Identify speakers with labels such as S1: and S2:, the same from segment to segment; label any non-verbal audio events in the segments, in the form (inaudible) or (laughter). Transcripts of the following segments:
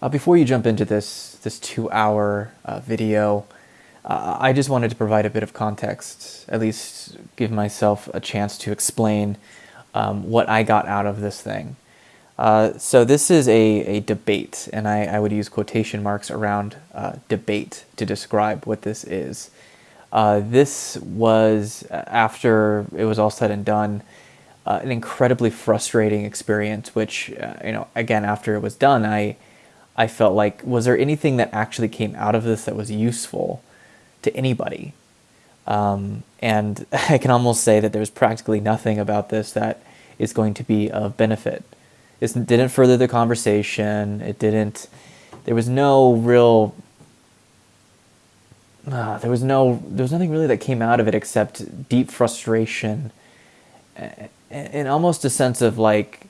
S1: Uh, before you jump into this this two hour uh, video, uh, I just wanted to provide a bit of context, at least give myself a chance to explain um, what I got out of this thing. Uh, so this is a, a debate, and I, I would use quotation marks around uh, debate to describe what this is. Uh, this was, after it was all said and done, an incredibly frustrating experience, which, you know, again, after it was done, I, I felt like, was there anything that actually came out of this that was useful to anybody? Um, and (laughs) I can almost say that there's practically nothing about this that is going to be of benefit. It didn't further the conversation. It didn't, there was no real, uh, there was no, there was nothing really that came out of it except deep frustration and almost a sense of like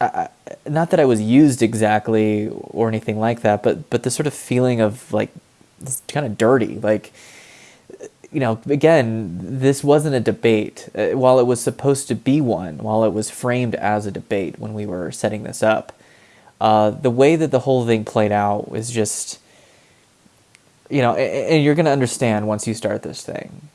S1: I, not that I was used exactly or anything like that, but but the sort of feeling of like kind of dirty, like you know, again, this wasn't a debate. Uh, while it was supposed to be one, while it was framed as a debate when we were setting this up, uh, the way that the whole thing played out was just, you know, and you're going to understand once you start this thing.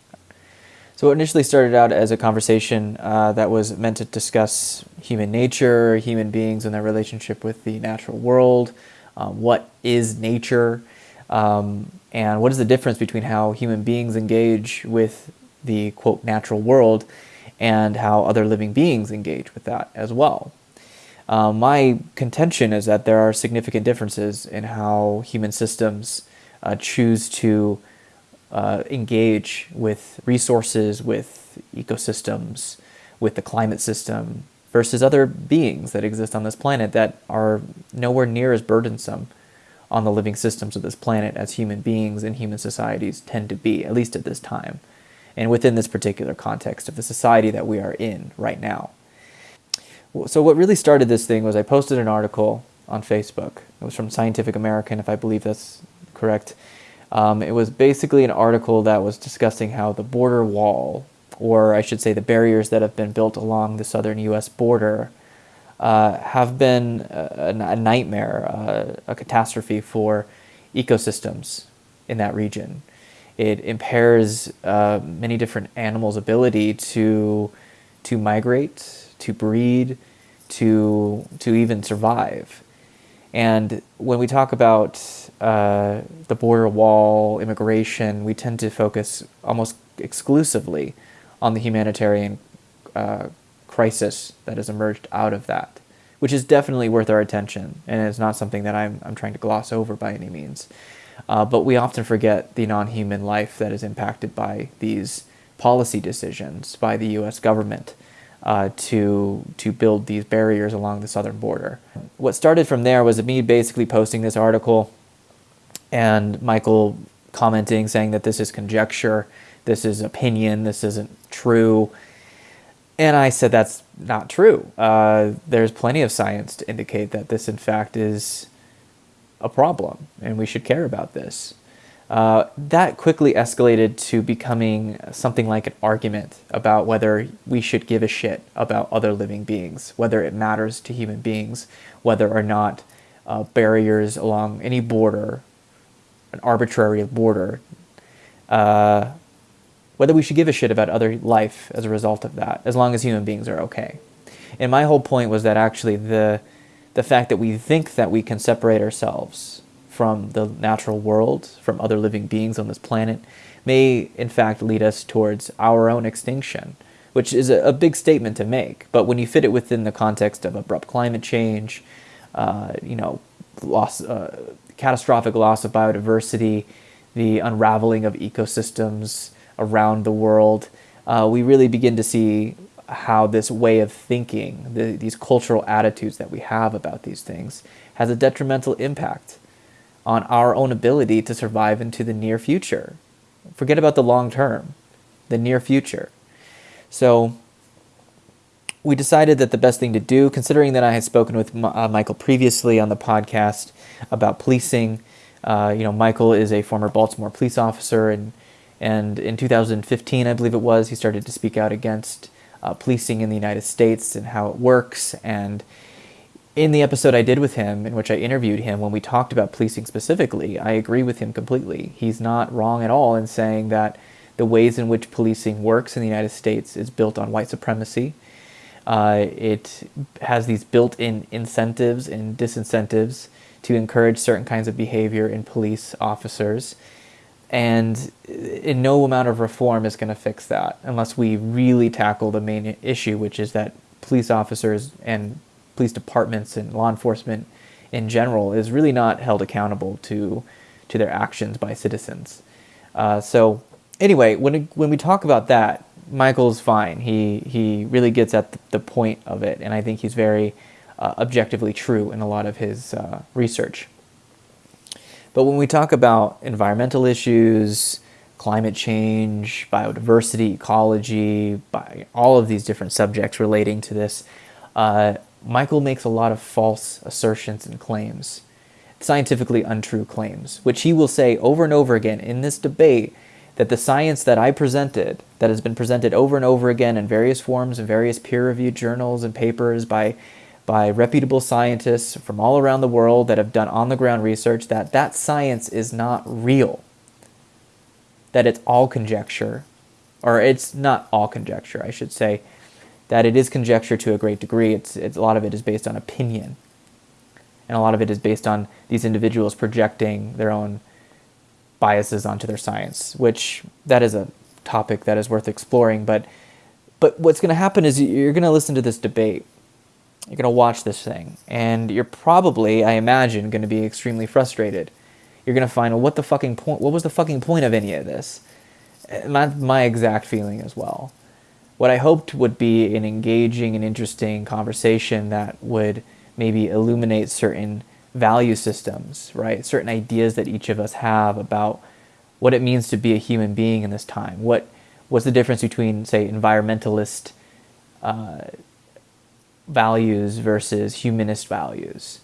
S1: So it initially started out as a conversation uh, that was meant to discuss human nature, human beings and their relationship with the natural world, um, what is nature, um, and what is the difference between how human beings engage with the quote natural world and how other living beings engage with that as well. Uh, my contention is that there are significant differences in how human systems uh, choose to uh, engage with resources, with ecosystems, with the climate system, versus other beings that exist on this planet that are nowhere near as burdensome on the living systems of this planet as human beings and human societies tend to be, at least at this time, and within this particular context of the society that we are in right now. So what really started this thing was I posted an article on Facebook. It was from Scientific American, if I believe that's correct. Um, it was basically an article that was discussing how the border wall, or I should say the barriers that have been built along the southern U.S. border, uh, have been a, a nightmare, uh, a catastrophe for ecosystems in that region. It impairs uh, many different animals' ability to to migrate, to breed, to to even survive. And when we talk about uh, the border wall, immigration, we tend to focus almost exclusively on the humanitarian uh, crisis that has emerged out of that, which is definitely worth our attention and is not something that I'm, I'm trying to gloss over by any means. Uh, but we often forget the non-human life that is impacted by these policy decisions by the U.S. government uh, to to build these barriers along the southern border. What started from there was me basically posting this article and Michael commenting saying that this is conjecture, this is opinion, this isn't true. And I said that's not true. Uh, there's plenty of science to indicate that this in fact is a problem and we should care about this. Uh, that quickly escalated to becoming something like an argument about whether we should give a shit about other living beings, whether it matters to human beings, whether or not uh, barriers along any border, an arbitrary border, uh, whether we should give a shit about other life as a result of that, as long as human beings are okay. And my whole point was that actually the, the fact that we think that we can separate ourselves from the natural world, from other living beings on this planet, may in fact lead us towards our own extinction, which is a, a big statement to make. But when you fit it within the context of abrupt climate change, uh, you know, loss, uh, catastrophic loss of biodiversity, the unraveling of ecosystems around the world, uh, we really begin to see how this way of thinking, the, these cultural attitudes that we have about these things, has a detrimental impact on our own ability to survive into the near future. Forget about the long term, the near future. So we decided that the best thing to do, considering that I had spoken with uh, Michael previously on the podcast about policing, uh, you know, Michael is a former Baltimore police officer, and and in 2015, I believe it was, he started to speak out against uh, policing in the United States and how it works, and in the episode I did with him, in which I interviewed him, when we talked about policing specifically, I agree with him completely. He's not wrong at all in saying that the ways in which policing works in the United States is built on white supremacy. Uh, it has these built in incentives and disincentives to encourage certain kinds of behavior in police officers. And in no amount of reform is going to fix that unless we really tackle the main issue, which is that police officers and police departments and law enforcement in general is really not held accountable to to their actions by citizens. Uh, so anyway, when when we talk about that, Michael's fine. He he really gets at the, the point of it, and I think he's very uh, objectively true in a lot of his uh, research. But when we talk about environmental issues, climate change, biodiversity, ecology, all of these different subjects relating to this, uh, Michael makes a lot of false assertions and claims, scientifically untrue claims, which he will say over and over again in this debate that the science that I presented, that has been presented over and over again in various forms in various peer-reviewed journals and papers by by reputable scientists from all around the world that have done on-the-ground research, that that science is not real. That it's all conjecture, or it's not all conjecture, I should say, that it is conjecture to a great degree. It's, it's a lot of it is based on opinion, and a lot of it is based on these individuals projecting their own biases onto their science, which that is a topic that is worth exploring. But but what's going to happen is you're going to listen to this debate. You're going to watch this thing, and you're probably, I imagine, going to be extremely frustrated. You're going to find, well, what the fucking point? What was the fucking point of any of this? Uh, and that's my exact feeling as well. What I hoped would be an engaging and interesting conversation that would maybe illuminate certain value systems, right? Certain ideas that each of us have about what it means to be a human being in this time. What what's the difference between, say, environmentalist uh, values versus humanist values?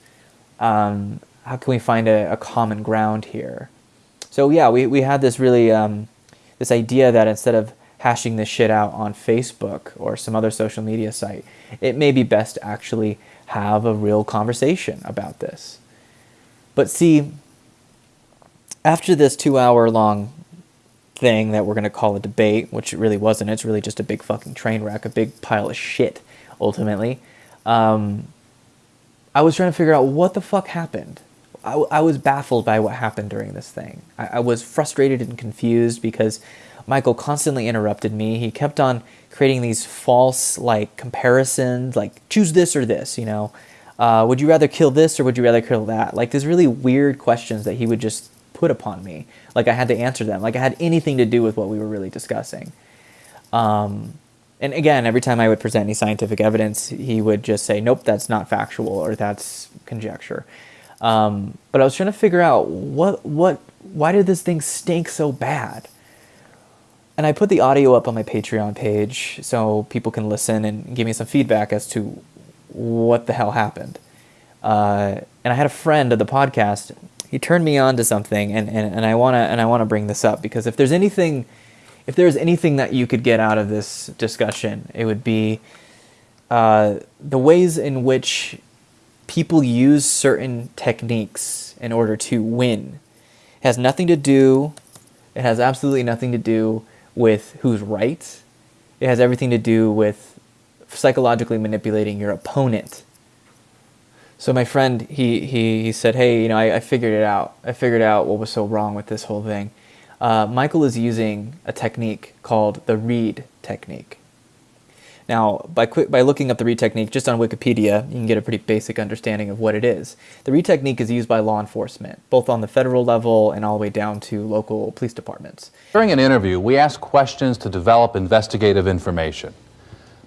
S1: Um, how can we find a, a, common ground here? So yeah, we, we had this really um, this idea that instead of hashing this shit out on Facebook or some other social media site, it may be best to actually have a real conversation about this. But see, after this two hour long thing that we're going to call a debate, which it really wasn't, it's really just a big fucking train wreck, a big pile of shit, ultimately, um, I was trying to figure out what the fuck happened. I, I was baffled by what happened during this thing. I, I was frustrated and confused because Michael constantly interrupted me. He kept on creating these false like comparisons, like choose this or this, you know. Uh, would you rather kill this or would you rather kill that? Like these really weird questions that he would just put upon me. Like I had to answer them. Like I had anything to do with what we were really discussing. Um, and again, every time I would present any scientific evidence, he would just say, nope, that's not factual or that's conjecture. Um, but I was trying to figure out what, what, why did this thing stink so bad? And I put the audio up on my Patreon page so people can listen and give me some feedback as to what the hell happened. Uh, and I had a friend of the podcast. He turned me on to something, and, and, and I wanna and I wanna bring this up because if there's anything, if there's anything that you could get out of this discussion, it would be uh, the ways in which people use certain techniques in order to win. It has nothing to do. It has absolutely nothing to do with who's right. It has everything to do with psychologically manipulating your opponent. So my friend, he, he, he said, hey, you know, I, I figured it out. I figured out what was so wrong with this whole thing. Uh, Michael is using a technique called the Reid technique. Now, by, quick, by looking up the Reid technique just on Wikipedia, you can get a pretty basic understanding of what it is. The Reid technique is used by law enforcement, both on the federal level and all the way down to local police departments.
S2: During an interview, we ask questions to develop investigative information.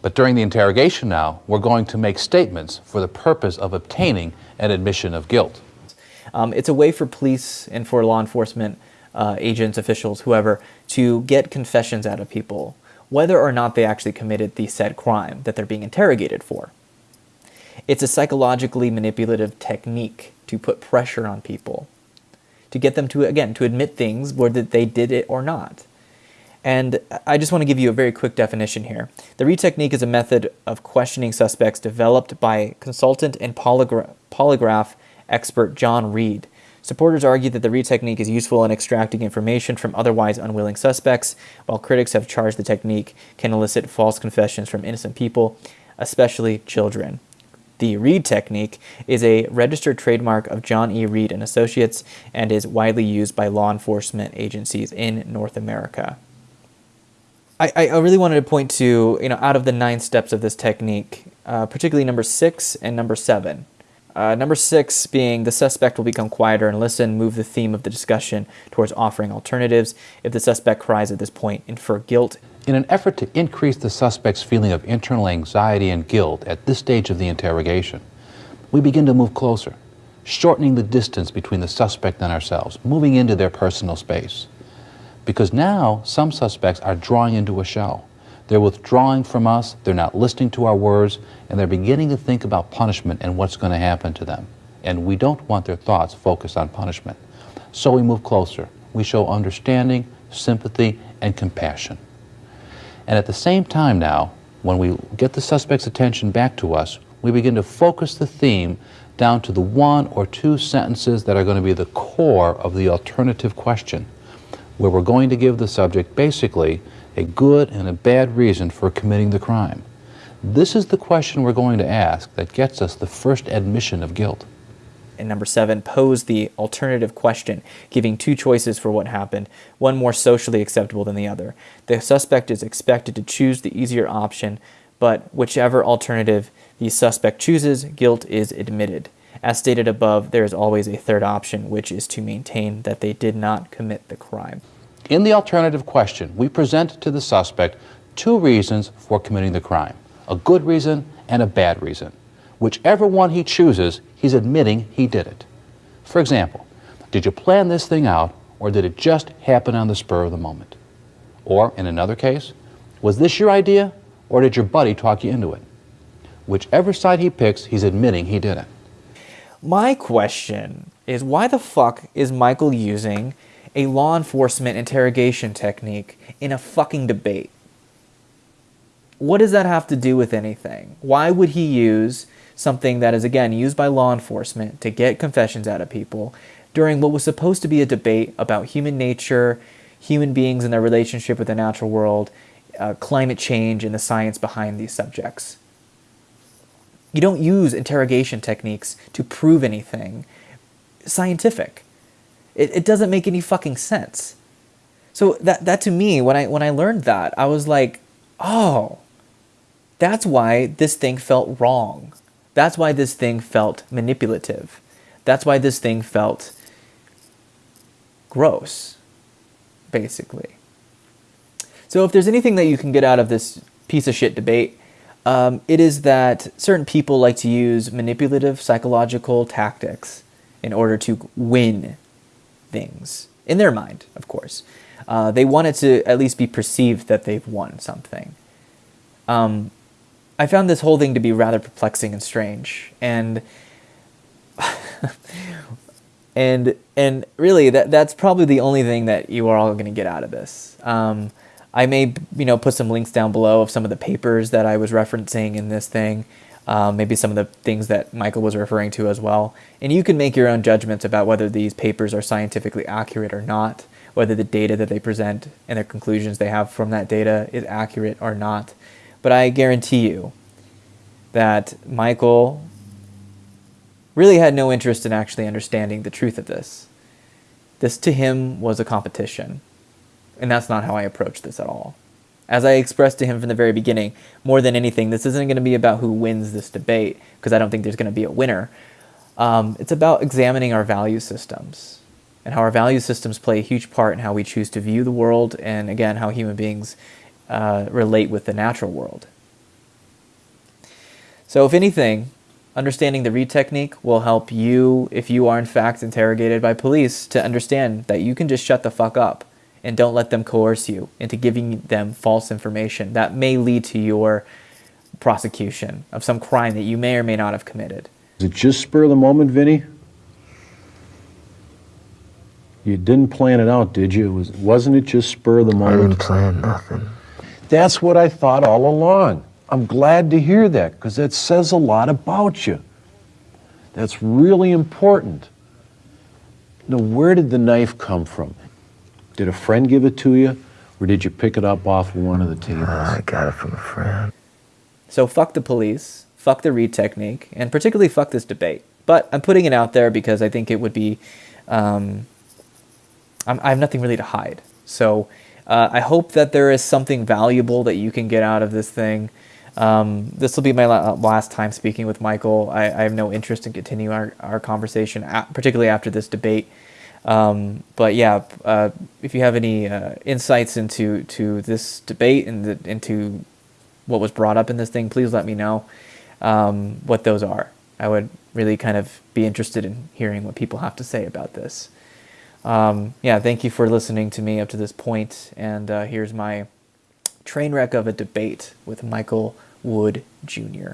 S2: But during the interrogation now, we're going to make statements for the purpose of obtaining an admission of guilt.
S1: Um, it's a way for police and for law enforcement uh, agents, officials, whoever, to get confessions out of people, whether or not they actually committed the said crime that they're being interrogated for. It's a psychologically manipulative technique to put pressure on people, to get them to, again, to admit things whether they did it or not. And I just want to give you a very quick definition here. The Reid technique is a method of questioning suspects developed by consultant and polygra polygraph expert John Reid. Supporters argue that the Reid technique is useful in extracting information from otherwise unwilling suspects, while critics have charged the technique can elicit false confessions from innocent people, especially children. The Reid technique is a registered trademark of John E. Reid and Associates and is widely used by law enforcement agencies in North America. I, I really wanted to point to, you know, out of the nine steps of this technique, uh, particularly number six and number seven. Uh, number six being the suspect will become quieter and listen, move the theme of the discussion towards offering alternatives. If the suspect cries at this point, infer guilt.
S2: In an effort to increase the suspect's feeling of internal anxiety and guilt at this stage of the interrogation, we begin to move closer, shortening the distance between the suspect and ourselves, moving into their personal space. Because now some suspects are drawing into a shell. They're withdrawing from us, they're not listening to our words, and they're beginning to think about punishment and what's going to happen to them. And we don't want their thoughts focused on punishment. So we move closer. We show understanding, sympathy, and compassion. And at the same time now, when we get the suspect's attention back to us, we begin to focus the theme down to the one or two sentences that are going to be the core of the alternative question, where we're going to give the subject basically a good and a bad reason for committing the crime. This is the question we're going to ask that gets us the first admission of guilt.
S1: And number seven, pose the alternative question, giving two choices for what happened, one more socially acceptable than the other. The suspect is expected to choose the easier option, but whichever alternative the suspect chooses, guilt is admitted. As stated above, there is always a third option, which is to maintain that they did not commit the crime.
S2: In the alternative question, we present to the suspect two reasons for committing the crime, a good reason and a bad reason. Whichever one he chooses, he's admitting he did it. For example, did you plan this thing out or did it just happen on the spur of the moment? Or, in another case, was this your idea or did your buddy talk you into it? Whichever side he picks, he's admitting he did it.
S1: My question is why the fuck is Michael using a law enforcement interrogation technique in a fucking debate. What does that have to do with anything? Why would he use something that is, again, used by law enforcement to get confessions out of people during what was supposed to be a debate about human nature, human beings and their relationship with the natural world, uh, climate change, and the science behind these subjects? You don't use interrogation techniques to prove anything scientific. It, it doesn't make any fucking sense. So that that to me, when I when I learned that, I was like, oh, that's why this thing felt wrong. That's why this thing felt manipulative. That's why this thing felt gross, basically. So if there's anything that you can get out of this piece of shit debate, um, it is that certain people like to use manipulative psychological tactics in order to win things in their mind, of course. Uh, they want it to at least be perceived that they've won something. Um, I found this whole thing to be rather perplexing and strange, and (laughs) and and really that that's probably the only thing that you are all going to get out of this. Um, I may you know put some links down below of some of the papers that I was referencing in this thing um, maybe some of the things that Michael was referring to as well. And you can make your own judgments about whether these papers are scientifically accurate or not, whether the data that they present and the conclusions they have from that data is accurate or not. But I guarantee you that Michael really had no interest in actually understanding the truth of this. This to him was a competition. And that's not how I approach this at all. As I expressed to him from the very beginning, more than anything, this isn't going to be about who wins this debate, because I don't think there's going to be a winner. Um, it's about examining our value systems and how our value systems play a huge part in how we choose to view the world and, again, how human beings uh, relate with the natural world. So, if anything, understanding the Reid technique will help you, if you are in fact interrogated by police, to understand that you can just shut the fuck up and don't let them coerce you into giving them false information that may lead to your prosecution of some crime that you may or may not have committed.
S3: Is it just spur of the moment, Vinny? You didn't plan it out, did you? It was, wasn't it just spur of the moment?
S4: I didn't plan nothing.
S3: That's what I thought all along. I'm glad to hear that because that says a lot about you. That's really important. Now, where did the knife come from? Did a friend give it to you, or did you pick it up off one of the tables?
S4: I got it from a friend.
S1: So fuck the police, fuck the Reid technique, and particularly fuck this debate. But I'm putting it out there because I think it would be. Um, I'm, I have nothing really to hide. So uh, I hope that there is something valuable that you can get out of this thing. Um, this will be my la- last time speaking with Michael. I, I have no interest in continuing our, our conversation, a particularly after this debate. Um, but yeah, uh, if you have any uh, insights into to this debate and the, into what was brought up in this thing, please let me know um, what those are. I would really kind of be interested in hearing what people have to say about this. Um, yeah, thank you for listening to me up to this point, and uh, here's my train wreck of a debate with Michael Wood Jr.